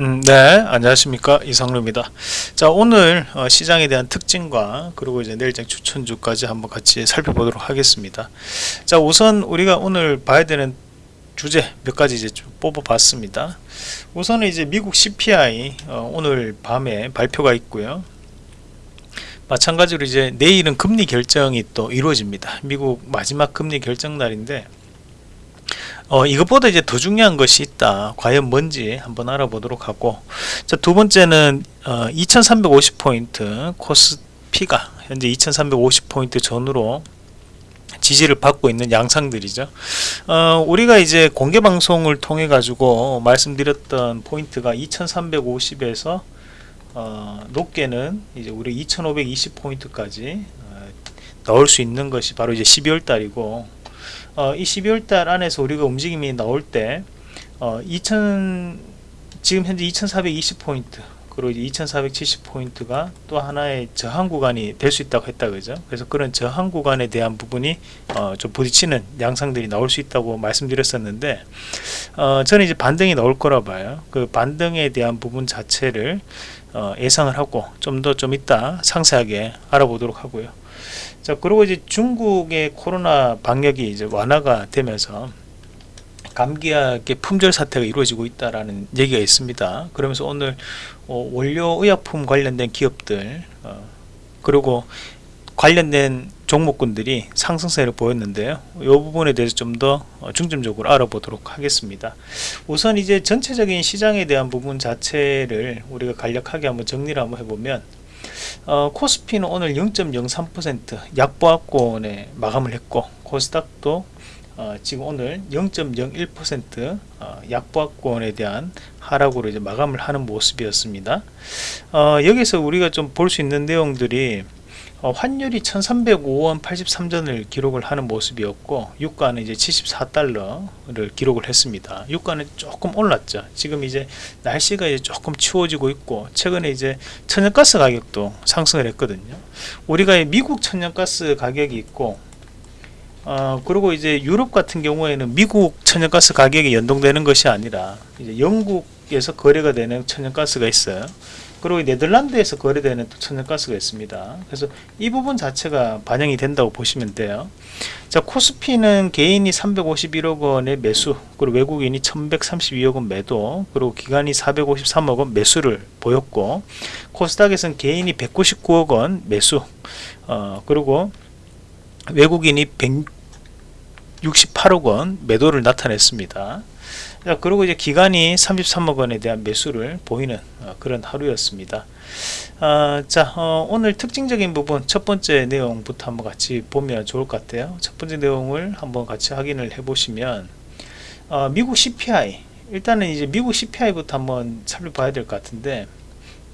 음, 네, 안녕하십니까 이상루입니다. 자, 오늘 어, 시장에 대한 특징과 그리고 이제 내일장 추천주까지 한번 같이 살펴보도록 하겠습니다. 자, 우선 우리가 오늘 봐야 되는 주제 몇 가지 이제 좀 뽑아봤습니다. 우선은 이제 미국 CPI 어, 오늘 밤에 발표가 있고요. 마찬가지로 이제 내일은 금리 결정이 또 이루어집니다. 미국 마지막 금리 결정 날인데 어, 이것보다 이제 더 중요한 것이 있다. 과연 뭔지 한번 알아보도록 하고 자, 두 번째는 어, 2350포인트 코스피가 현재 2350포인트 전후로 지지를 받고 있는 양상들이죠. 어, 우리가 이제 공개 방송을 통해 가지고 말씀드렸던 포인트가 2350에서 어, 높게는 이제 우리 2520 포인트까지 어, 넣을 수 있는 것이 바로 이제 12월 달이고 어, 이 12월 달 안에서 우리가 움직임이 나올 때 어, 2000 지금 현재 2420 포인트 그리고 이제 2470 포인트가 또 하나의 저항 구간이 될 수 있다고 했다 그죠 그래서 그런 저항 구간에 대한 부분이 어, 좀 부딪히는 양상들이 나올 수 있다고 말씀드렸었는데 어, 저는 이제 반등이 나올 거라 봐요 그 반등에 대한 부분 자체를 어, 예상을 하고 좀 더좀 좀 이따 상세하게 알아보도록 하고요. 자 그리고 이제 중국의 코로나 방역이 이제 완화가 되면서 감기약의 품절 사태가 이루어지고 있다라는 얘기가 있습니다. 그러면서 오늘 어, 원료 의약품 관련된 기업들 어, 그리고 관련된 종목군들이 상승세를 보였는데요. 이 부분에 대해서 좀더 어, 중점적으로 알아보도록 하겠습니다. 우선 이제 전체적인 시장에 대한 부분 자체를 우리가 간략하게 한번 정리를 한번 해보면 어, 코스피는 오늘 0.03% 약보합권에 마감을 했고 코스닥도 어, 지금 오늘 0.01% 어, 약보합권에 대한 하락으로 이제 마감을 하는 모습이었습니다. 어, 여기서 우리가 좀 볼 수 있는 내용들이 어, 환율이 1305원 83전을 기록을 하는 모습이었고 유가는 이제 74달러를 기록을 했습니다. 유가는 조금 올랐죠. 지금 이제 날씨가 이제 조금 추워지고 있고 최근에 이제 천연가스 가격도 상승을 했거든요. 우리가 미국 천연가스 가격이 있고 어, 그리고 이제 유럽 같은 경우에는 미국 천연가스 가격이 연동되는 것이 아니라 이제 영국에서 거래가 되는 천연가스가 있어요 그리고 네덜란드에서 거래되는 또 천연가스가 있습니다. 그래서 이 부분 자체가 반영이 된다고 보시면 돼요. 자 코스피는 개인이 351억 원의 매수 그리고 외국인이 1132억 원 매도 그리고 기관이 453억 원 매수를 보였고 코스닥에서는 개인이 199억 원 매수 어, 그리고 외국인이 168억 원 매도를 나타냈습니다. 자, 그리고 이제 기간이 33억 원에 대한 매수를 보이는 어, 그런 하루였습니다. 어, 자, 어, 오늘 특징적인 부분 첫 번째 내용부터 한번 같이 보면 좋을 것 같아요. 첫 번째 내용을 한번 같이 확인을 해 보시면 어, 미국 CPI 일단은 이제 미국 CPI부터 한번 살펴봐야 될 것 같은데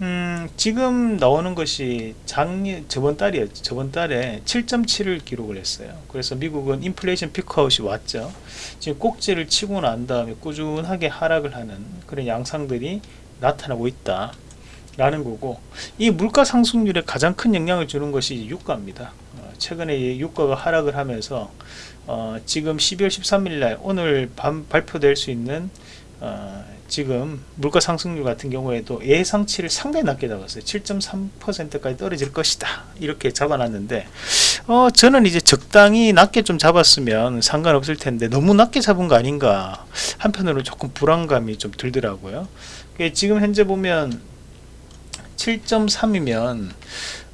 음, 지금 나오는 것이 작년 저번 달이었죠. 저번 달에 7.7을 기록을 했어요. 그래서 미국은 인플레이션 피크아웃이 왔죠. 지금 꼭지를 치고 난 다음에 꾸준하게 하락을 하는 그런 양상들이 나타나고 있다. 라는 거고 이 물가 상승률에 가장 큰 영향을 주는 것이 유가입니다. 어, 최근에 유가가 하락을 하면서 어, 지금 12월 13일 날 오늘 밤 발표될 수 있는 어, 지금 물가 상승률 같은 경우에도 예상치를 상당히 낮게 잡았어요. 7.3%까지 떨어질 것이다. 이렇게 잡아놨는데 어 저는 이제 적당히 낮게 좀 잡았으면 상관없을 텐데 너무 낮게 잡은 거 아닌가 한편으로 조금 불안감이 좀 들더라고요. 지금 현재 보면 7.3이면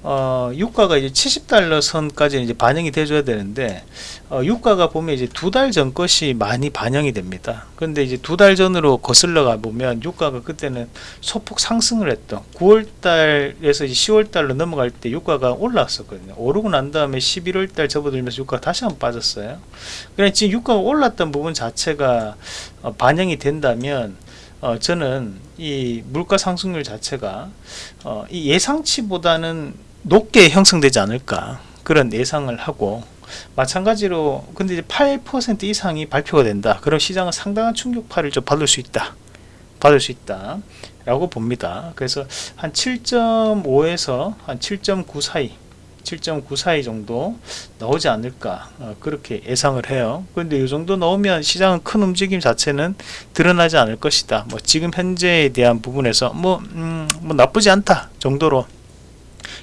어, 유가가 이제 70달러 선까지 이제 반영이 돼줘야 되는데 어, 유가가 보면 이제 두 달 전 것이 많이 반영이 됩니다. 근데 이제 두 달 전으로 거슬러 가 보면 유가가 그때는 소폭 상승을 했던 9월달에서 10월달로 넘어갈 때 유가가 올랐었거든요. 오르고 난 다음에 11월달 접어들면서 유가가 다시 한번 빠졌어요. 그냥 지금 유가가 올랐던 부분 자체가 어, 반영이 된다면 어, 저는 이 물가 상승률 자체가 어, 이 예상치보다는 높게 형성되지 않을까 그런 예상을 하고 마찬가지로 근데 이제 8% 이상이 발표가 된다. 그럼 시장은 상당한 충격파를 좀 받을 수 있다. 받을 수 있다 라고 봅니다. 그래서 한 7.5에서 한 7.9 사이 7.9 사이 정도 나오지 않을까 어, 그렇게 예상을 해요. 그런데 이 정도 나오면 시장은 큰 움직임 자체는 드러나지 않을 것이다. 뭐 지금 현재에 대한 부분에서 뭐, 음, 뭐 나쁘지 않다 정도로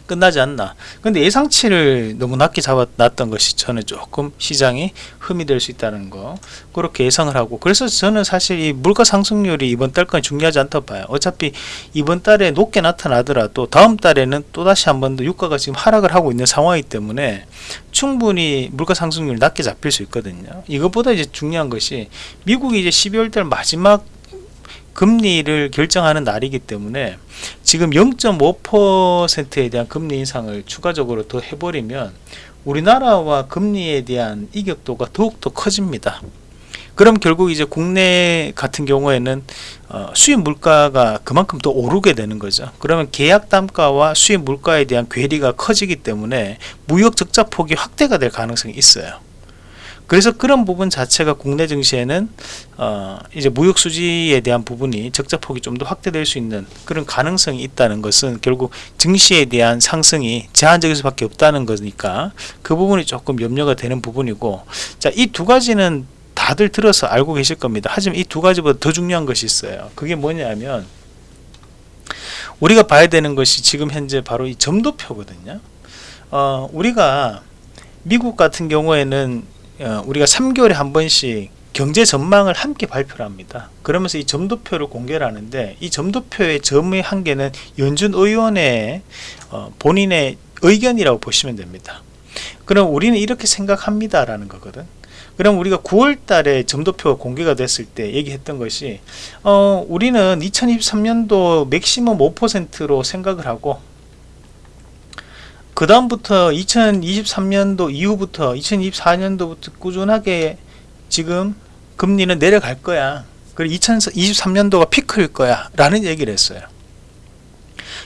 끝나지 않나. 근데 예상치를 너무 낮게 잡아놨던 것이 저는 조금 시장이 흠이 될 수 있다는 거 그렇게 예상을 하고. 그래서 저는 사실 이 물가 상승률이 이번 달까지 중요하지 않다고 봐요. 어차피 이번 달에 높게 나타나더라도 다음 달에는 또다시 한 번 더 유가가 지금 하락을 하고 있는 상황이기 때문에 충분히 물가 상승률 낮게 잡힐 수 있거든요. 이것보다 이제 중요한 것이 미국이 이제 12월 달 마지막 금리를 결정하는 날이기 때문에 지금 0.5%에 대한 금리 인상을 추가적으로 더 해버리면 우리나라와 금리에 대한 이격도가 더욱더 커집니다. 그럼 결국 이제 국내 같은 경우에는 어, 수입 물가가 그만큼 더 오르게 되는 거죠. 그러면 계약 단가와 수입 물가에 대한 괴리가 커지기 때문에 무역 적자 폭이 확대가 될 가능성이 있어요. 그래서 그런 부분 자체가 국내 증시에는 어 이제 무역 수지에 대한 부분이 적자 폭이 좀 더 확대될 수 있는 그런 가능성이 있다는 것은 결국 증시에 대한 상승이 제한적일 수밖에 없다는 거니까 그 부분이 조금 염려가 되는 부분이고 자 이 두 가지는 다들 들어서 알고 계실 겁니다. 하지만 이 두 가지보다 더 중요한 것이 있어요. 그게 뭐냐면 우리가 봐야 되는 것이 지금 현재 바로 이 점도표거든요. 어, 우리가 미국 같은 경우에는 어, 우리가 3개월에 한 번씩 경제 전망을 함께 발표를 합니다. 그러면서 이 점도표를 공개를 하는데 이 점도표의 점의 한계는 연준 의원의 어, 본인의 의견이라고 보시면 됩니다. 그럼 우리는 이렇게 생각합니다 라는 거거든. 그럼 우리가 9월 달에 점도표가 공개가 됐을 때 얘기했던 것이 어, 우리는 2023년도 맥시멈 5%로 생각을 하고 그 다음부터 2023년도 이후부터 2024년도부터 꾸준하게 지금 금리는 내려갈 거야. 그리고 2023년도가 피크일 거야. 라는 얘기를 했어요.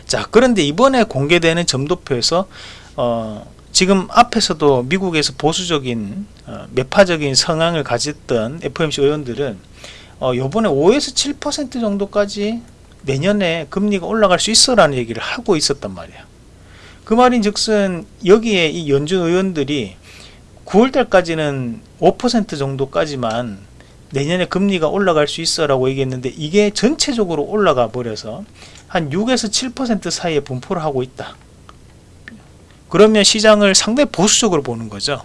자 그런데 이번에 공개되는 점도표에서 어, 지금 앞에서도 미국에서 보수적인 어, 매파적인 성향을 가졌던 FOMC 의원들은 어, 요번에 5에서 7% 정도까지 내년에 금리가 올라갈 수 있어 라는 얘기를 하고 있었단 말이야 그 말인 즉슨 여기에 이 연준 의원들이 9월달까지는 5% 정도까지만 내년에 금리가 올라갈 수 있어 라고 얘기했는데 이게 전체적으로 올라가 버려서 한 6에서 7% 사이에 분포를 하고 있다. 그러면 시장을 상당히 보수적으로 보는 거죠.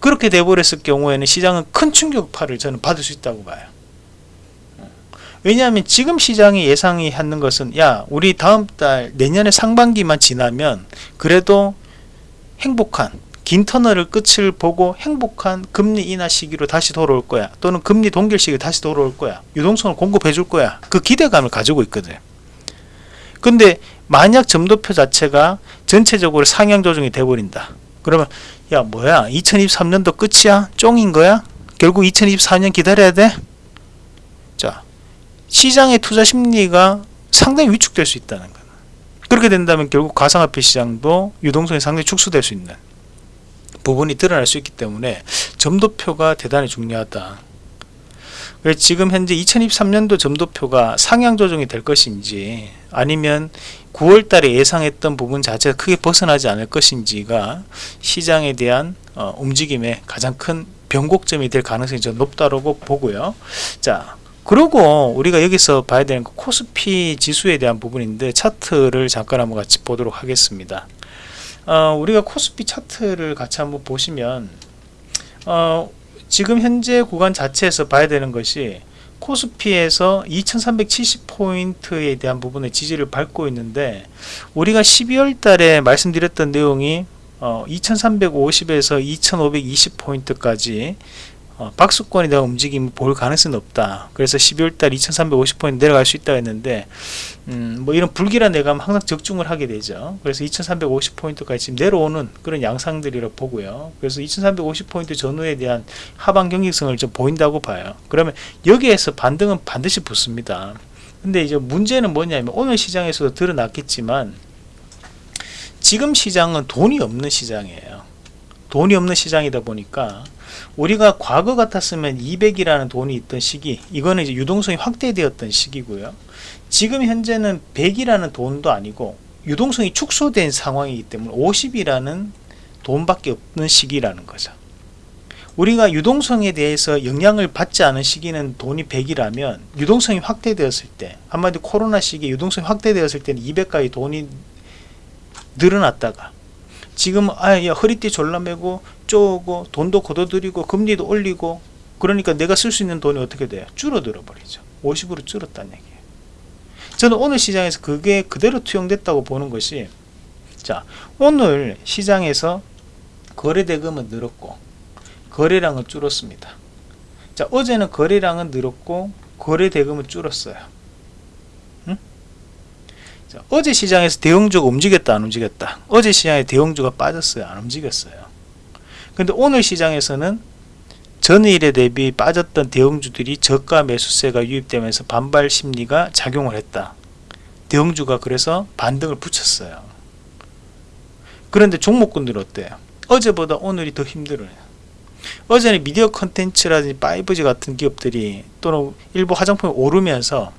그렇게 돼버렸을 경우에는 시장은 큰 충격파를 저는 받을 수 있다고 봐요 왜냐하면 지금 시장이 예상이 하는 것은 야 우리 다음 달 내년의 상반기만 지나면 그래도 행복한 긴 터널을 끝을 보고 행복한 금리 인하 시기로 다시 돌아올 거야. 또는 금리 동결 시기로 다시 돌아올 거야. 유동성을 공급해 줄 거야. 그 기대감을 가지고 있거든. 근데 만약 점도표 자체가 전체적으로 상향 조정이 돼버린다. 그러면 야 뭐야? 2023년도 끝이야? 쫑인 거야? 결국 2024년 기다려야 돼 시장의 투자 심리가 상당히 위축될 수 있다는 거예요. 그렇게 된다면 결국 가상화폐 시장도 유동성이 상당히 축소될 수 있는 부분이 드러날 수 있기 때문에 점도표가 대단히 중요하다. 지금 현재 2023년도 점도표가 상향 조정이 될 것인지 아니면 9월 달에 예상했던 부분 자체가 크게 벗어나지 않을 것인지가 시장에 대한 어, 움직임의 가장 큰 변곡점이 될 가능성이 좀 높다고 보고요. 자, 그리고 우리가 여기서 봐야 되는 그 코스피 지수에 대한 부분인데 차트를 잠깐 한번 같이 보도록 하겠습니다. 어, 우리가 코스피 차트를 같이 한번 보시면 어, 지금 현재 구간 자체에서 봐야 되는 것이 코스피에서 2370포인트에 대한 부분의 지지를 밟고 있는데 우리가 12월 달에 말씀드렸던 내용이 어, 2350에서 2520포인트까지 어, 박수권이 대한 움직임을 볼 가능성이 없다. 그래서 12월달 2350포인트 내려갈 수 있다 했는데 음, 뭐 이런 불길한 내감 항상 적중을 하게 되죠. 그래서 2350포인트까지 지금 내려오는 그런 양상들이라 보고요. 그래서 2350포인트 전후에 대한 하방 경직성을 좀 보인다고 봐요. 그러면 여기에서 반등은 반드시 붙습니다. 근데 이제 문제는 뭐냐면 오늘 시장에서도 드러났겠지만 지금 시장은 돈이 없는 시장이에요. 돈이 없는 시장이다 보니까 우리가 과거 같았으면 200이라는 돈이 있던 시기 이거는 이제 유동성이 확대되었던 시기고요 지금 현재는 100이라는 돈도 아니고 유동성이 축소된 상황이기 때문에 50이라는 돈밖에 없는 시기라는 거죠. 우리가 유동성에 대해서 영향을 받지 않은 시기는 돈이 100이라면 유동성이 확대되었을 때 한마디로 코로나 시기에 유동성이 확대되었을 때는 200까지 돈이 늘어났다가 지금 아야 허리띠 졸라매고 쪼고 돈도 걷어들이고 금리도 올리고 그러니까 내가 쓸 수 있는 돈이 어떻게 돼요? 줄어들어 버리죠. 50으로 줄었다는 얘기예요. 저는 오늘 시장에서 그게 그대로 투영됐다고 보는 것이 자 오늘 시장에서 거래 대금은 늘었고 거래량은 줄었습니다. 자 어제는 거래량은 늘었고 거래 대금은 줄었어요. 응? 자, 어제 시장에서 대형주가 움직였다 안 움직였다? 어제 시장에 대형주가 빠졌어요 안 움직였어요? 근데 오늘 시장에서는 전일에 대비 빠졌던 대형주들이 저가 매수세가 유입되면서 반발 심리가 작용을 했다. 대형주가 그래서 반등을 붙였어요. 그런데 종목군들 어때요? 어제보다 오늘이 더 힘들어요. 어제는 미디어 컨텐츠라든지 파이브지 같은 기업들이 또는 일부 화장품이 오르면서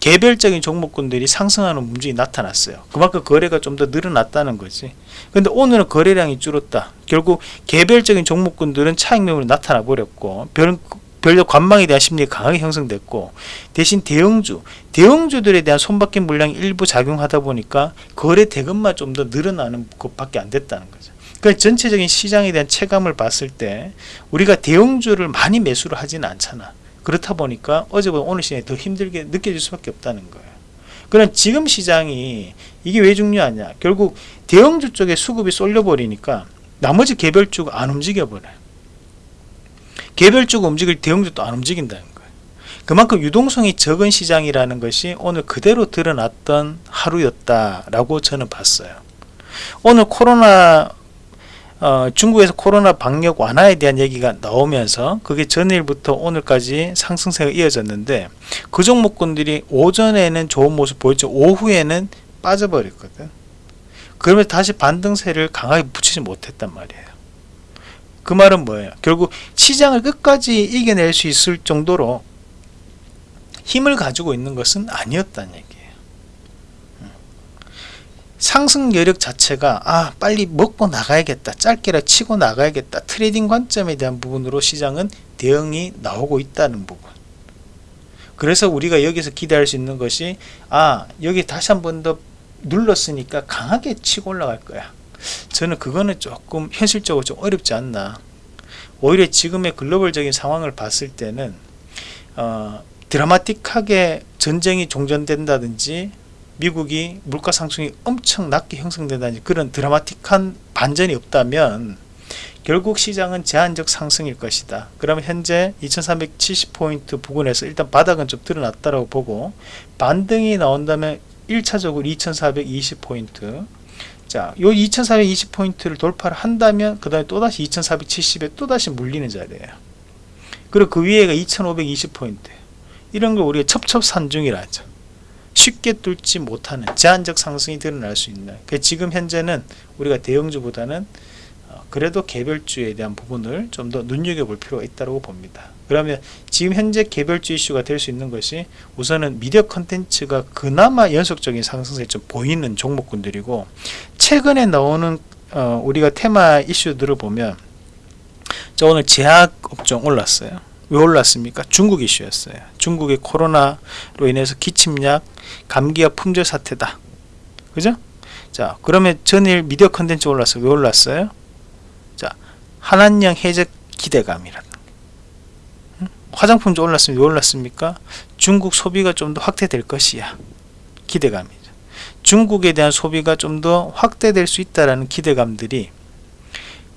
개별적인 종목군들이 상승하는 움직임이 나타났어요. 그만큼 거래가 좀 더 늘어났다는 거지. 근데 오늘은 거래량이 줄었다. 결국 개별적인 종목군들은 차익 매물이 나타나 버렸고 별, 별로 관망에 대한 심리가 강하게 형성됐고 대신 대형주, 대형주들에 대한 손바뀐 물량이 일부 작용하다 보니까 거래 대금만 좀 더 늘어나는 것밖에 안 됐다는 거죠. 그러니까 전체적인 시장에 대한 체감을 봤을 때 우리가 대형주를 많이 매수를 하지는 않잖아. 그렇다 보니까 어제보다 오늘 시장이 더 힘들게 느껴질 수밖에 없다는 거예요. 그럼 지금 시장이 이게 왜 중요하냐? 결국 대형주 쪽에 수급이 쏠려버리니까 나머지 개별주가 안 움직여버려요. 개별주가 움직일 대형주도 안 움직인다는 거예요. 그만큼 유동성이 적은 시장이라는 것이 오늘 그대로 드러났던 하루였다라고 저는 봤어요. 오늘 코로나 어, 중국에서 코로나 방역 완화에 대한 얘기가 나오면서 그게 전일부터 오늘까지 상승세가 이어졌는데 그 종목군들이 오전에는 좋은 모습 보였죠. 오후에는 빠져버렸거든. 그러면 다시 반등세를 강하게 붙이지 못했단 말이에요. 그 말은 뭐예요? 결국 시장을 끝까지 이겨낼 수 있을 정도로 힘을 가지고 있는 것은 아니었다는 얘기 상승 여력 자체가 아 빨리 먹고 나가야겠다 짧게라 치고 나가야겠다 trading 관점에 대한 부분으로 시장은 대응이 나오고 있다는 부분. 그래서 우리가 여기서 기대할 수 있는 것이 아 여기 다시 한 번 더 눌렀으니까 강하게 치고 올라갈 거야. 저는 그거는 조금 현실적으로 좀 어렵지 않나. 오히려 지금의 글로벌적인 상황을 봤을 때는 어, 드라마틱하게 전쟁이 종전된다든지 미국이 물가 상승이 엄청 낮게 형성된다는 그런 드라마틱한 반전이 없다면 결국 시장은 제한적 상승일 것이다. 그러면 현재 2370포인트 부근에서 일단 바닥은 좀 드러났다고 보고 반등이 나온다면 1차적으로 2420포인트 자, 요 2420포인트를 돌파를 한다면 그 다음에 또다시 2470에 또다시 물리는 자리예요. 그리고 그 위에가 2520포인트 이런 걸 우리가 첩첩산중이라 하죠. 쉽게 뚫지 못하는 제한적 상승이 드러날 수 있는 그 지금 현재는 우리가 대형주보다는 어, 그래도 개별주에 대한 부분을 좀 더 눈여겨볼 필요가 있다고 봅니다. 그러면 지금 현재 개별주 이슈가 될 수 있는 것이 우선은 미디어 컨텐츠가 그나마 연속적인 상승세 좀 보이는 종목군들이고 최근에 나오는 어, 우리가 테마 이슈들을 보면 저 오늘 제약 업종 올랐어요. 왜 올랐습니까? 중국 이슈였어요. 중국의 코로나로 인해서 기침약, 감기약 품절 사태다. 그죠? 자, 그러면 전일 미디어 컨텐츠 올랐어요. 왜 올랐어요? 자, 한한령 해적 기대감이라 화장품도 올랐으면 왜 올랐습니까? 중국 소비가 좀 더 확대될 것이야. 기대감이죠. 중국에 대한 소비가 좀 더 확대될 수 있다라는 기대감들이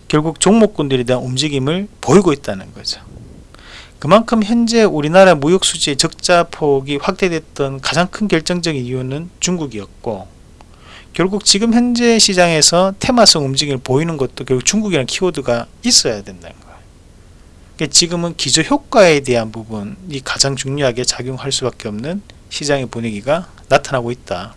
결국 종목군들에 대한 움직임을 보이고 있다는 거죠. 그만큼 현재 우리나라 무역 수지의 적자 폭이 확대됐던 가장 큰 결정적인 이유는 중국이었고 결국 지금 현재 시장에서 테마성 움직임을 보이는 것도 결국 중국이라는 키워드가 있어야 된다는 거예요. 그러니까 지금은 기저 효과에 대한 부분이 가장 중요하게 작용할 수밖에 없는 시장의 분위기가 나타나고 있다.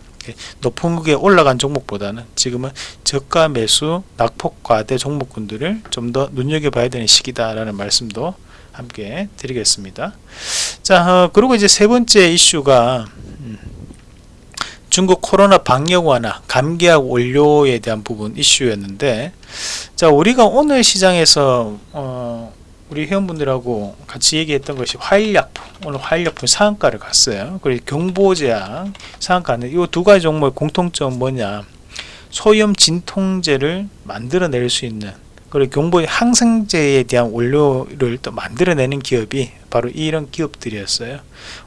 높은 극에 올라간 종목보다는 지금은 저가 매수 낙폭과대 종목군들을 좀 더 눈여겨봐야 되는 시기다라는 말씀도 함께 드리겠습니다. 자, 어, 그리고 이제 세 번째 이슈가 음, 중국 코로나 방역 완화, 감기약 원료에 대한 부분 이슈였는데 자 우리가 오늘 시장에서 어, 우리 회원분들하고 같이 얘기했던 것이 화일약품 오늘 화일약품 상한가를 갔어요 그리고 경보제약 상한가는 이 두 가지 종목의 공통점 뭐냐 소염 진통제를 만들어낼 수 있는 그리고 경보의 항생제에 대한 원료를 또 만들어내는 기업이 바로 이런 기업들이었어요.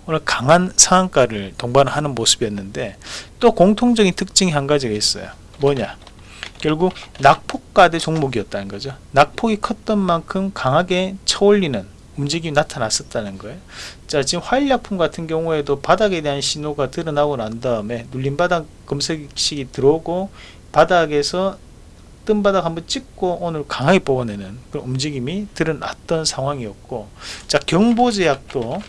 오늘 강한 상한가를 동반하는 모습이었는데 또 공통적인 특징이 한 가지가 있어요. 뭐냐? 결국 낙폭가대 종목이었다는 거죠. 낙폭이 컸던 만큼 강하게 쳐올리는 움직임이 나타났었다는 거예요. 자 지금 화일약품 같은 경우에도 바닥에 대한 신호가 드러나고 난 다음에 눌림 바닥 검색식이 들어오고 바닥에서 뜬 바닥 한번 찍고 오늘 강하게 뽑아내는 그런 움직임이 드러났던 상황이었고 자 경보제약도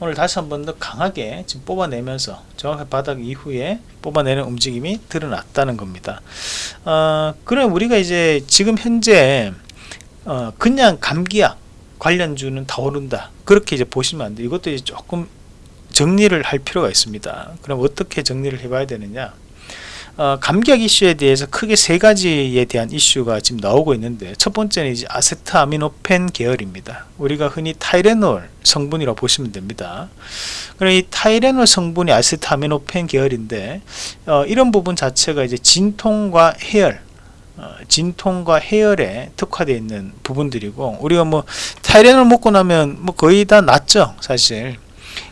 오늘 다시 한 번 더 강하게 지금 뽑아내면서 정확히 바닥 이후에 뽑아내는 움직임이 드러났다는 겁니다. 어, 그럼 우리가 이제 지금 현재 어, 그냥 감기약 관련주는 다 오른다. 그렇게 이제 보시면 안 돼. 이것도 이제 조금 정리를 할 필요가 있습니다. 그럼 어떻게 정리를 해 봐야 되느냐? 어, 감기약 이슈에 대해서 크게 세 가지에 대한 이슈가 지금 나오고 있는데 첫 번째는 이제 아세트아미노펜 계열입니다. 우리가 흔히 타이레놀 성분이라고 보시면 됩니다. 그럼 이 타이레놀 성분이 아세트아미노펜 계열인데 어, 이런 부분 자체가 이제 진통과 해열 어, 진통과 해열에 특화되어 있는 부분들이고 우리가 뭐 타이레놀 먹고 나면 뭐 거의 다 낫죠 사실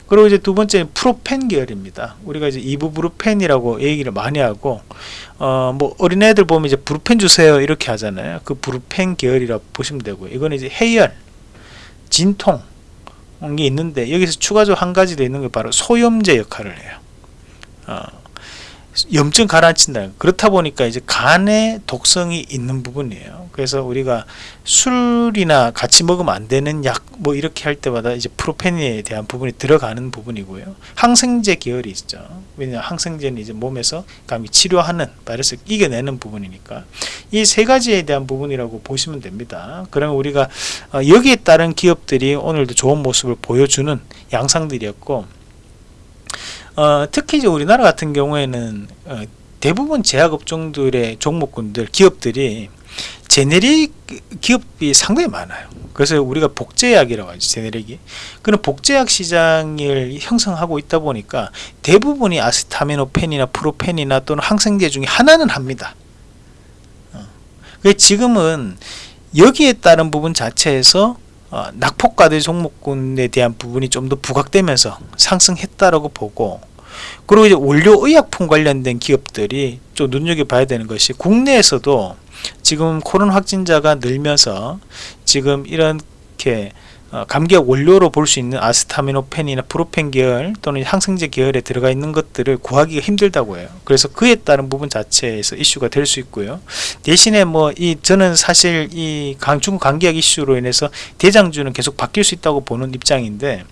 그리고 이제 두 번째 프로펜 계열입니다. 우리가 이제 이부브루펜이라고 얘기를 많이 하고 어 뭐 어린애들 보면 이제 브루펜 주세요 이렇게 하잖아요. 그 브루펜 계열이라고 보시면 되고요. 이거는 이제 해열, 진통 게 있는데 여기서 추가적으로 한 가지 더 있는 게 바로 소염제 역할을 해요. 어. 염증 가라앉힌다 그렇다 보니까 이제 간에 독성이 있는 부분이에요. 그래서 우리가 술이나 같이 먹으면 안 되는 약 뭐 이렇게 할 때마다 이제 프로페닌에 대한 부분이 들어가는 부분이고요. 항생제 계열이 있죠. 왜냐 항생제는 이제 몸에서 감기 치료하는 바이러스를 이겨내는 부분이니까. 이 세 가지에 대한 부분이라고 보시면 됩니다. 그러면 우리가 어, 여기에 따른 기업들이 오늘도 좋은 모습을 보여주는 양상들이었고 어, 특히 이제 우리나라 같은 경우에는 어, 대부분 제약업종들의 종목군들 기업들이 제네릭 기업이 상당히 많아요. 그래서 우리가 복제약이라고 하죠 제네릭이. 그런 복제약 시장을 형성하고 있다 보니까 대부분이 아스타미노펜이나 프로펜이나 또는 항생제 중에 하나는 합니다. 어. 지금은 여기에 따른 부분 자체에서 어, 낙폭과대 종목군에 대한 부분이 좀 더 부각되면서 상승했다라고 보고 그리고 이제 원료 의약품 관련된 기업들이 좀 눈여겨봐야 되는 것이 국내에서도 지금 코로나 확진자가 늘면서 지금 이렇게 어, 감기약 원료로 볼 수 있는 아스타미노펜이나 프로펜 계열 또는 항생제 계열에 들어가 있는 것들을 구하기가 힘들다고 해요. 그래서 그에 따른 부분 자체에서 이슈가 될 수 있고요. 대신에 뭐 이 저는 사실 이 강, 중국 감기약 이슈로 인해서 대장주는 계속 바뀔 수 있다고 보는 입장인데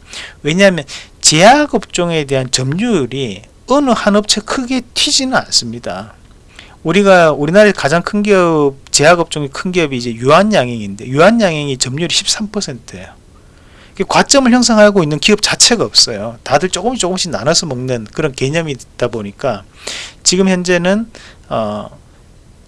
왜냐하면 제약업종에 대한 점유율이 어느 한 업체 크게 튀지는 않습니다. 우리가 우리나라의 가장 큰 기업 제약업종의 큰 기업이 이제 유한양행인데 유한양행이 점유율이 13%예요 과점을 형성하고 있는 기업 자체가 없어요. 다들 조금씩 조금씩 나눠서 먹는 그런 개념이 있다 보니까 지금 현재는 어,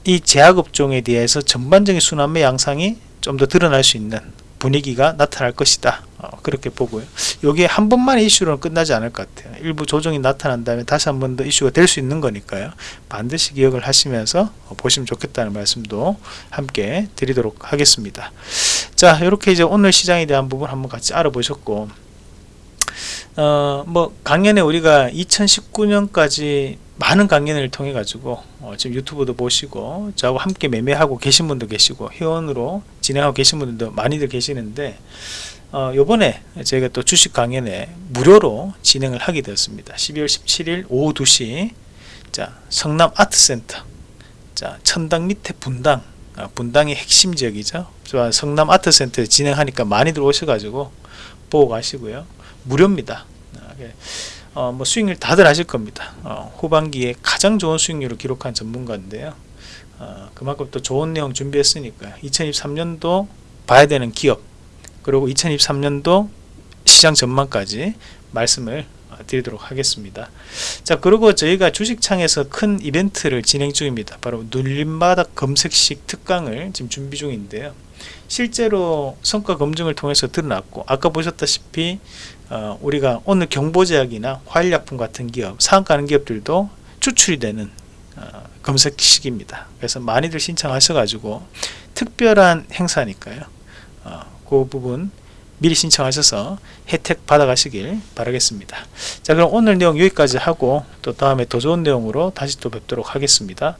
이 제약업종에 대해서 전반적인 순환매 양상이 좀 더 드러날 수 있는 분위기가 나타날 것이다. 어, 그렇게 보고요. 여기에 한 번만 이슈로는 끝나지 않을 것 같아요. 일부 조정이 나타난 다음에 다시 한 번 더 이슈가 될 수 있는 거니까요. 반드시 기억을 하시면서 보시면 좋겠다는 말씀도 함께 드리도록 하겠습니다 자 이렇게 이제 오늘 시장에 대한 부분 한번 같이 알아보셨고 어, 뭐 강연에 우리가 2019년까지 많은 강연을 통해 가지고 어, 지금 유튜브도 보시고 저하고 함께 매매하고 계신 분도 계시고 회원으로 진행하고 계신 분들도 많이들 계시는데 어, 요번에 저희가 또 주식 강연에 무료로 진행을 하게 되었습니다. 12월 17일 오후 2시. 자 성남 아트센터. 자 천당 밑에 분당. 아, 분당의 핵심 지역이죠. 성남 아트센터 진행하니까 많이들 오셔가지고 보고 가시고요. 무료입니다. 아, 예. 어, 뭐 수익률 다들 하실 겁니다. 어, 후반기에 가장 좋은 수익률을 기록한 전문가인데요. 어, 그만큼 또 좋은 내용 준비했으니까 2023년도 봐야 되는 기업 그리고 2023년도 시장 전망까지 말씀을 어, 드리도록 하겠습니다. 자 그리고 저희가 주식창에서 큰 이벤트를 진행 중입니다. 바로 눌림바닥 검색식 특강을 지금 준비 중인데요. 실제로 성과 검증을 통해서 드러났고 아까 보셨다시피 어, 우리가 오늘 경보제약이나 화일약품 같은 기업 상한가는 기업들도 추출이 되는 어, 검색식입니다. 그래서 많이들 신청하셔 가지고 특별한 행사니까요. 어, 그 부분 미리 신청하셔서 혜택 받아가시길 바라겠습니다. 자 그럼 오늘 내용 여기까지 하고 또 다음에 더 좋은 내용으로 다시 또 뵙도록 하겠습니다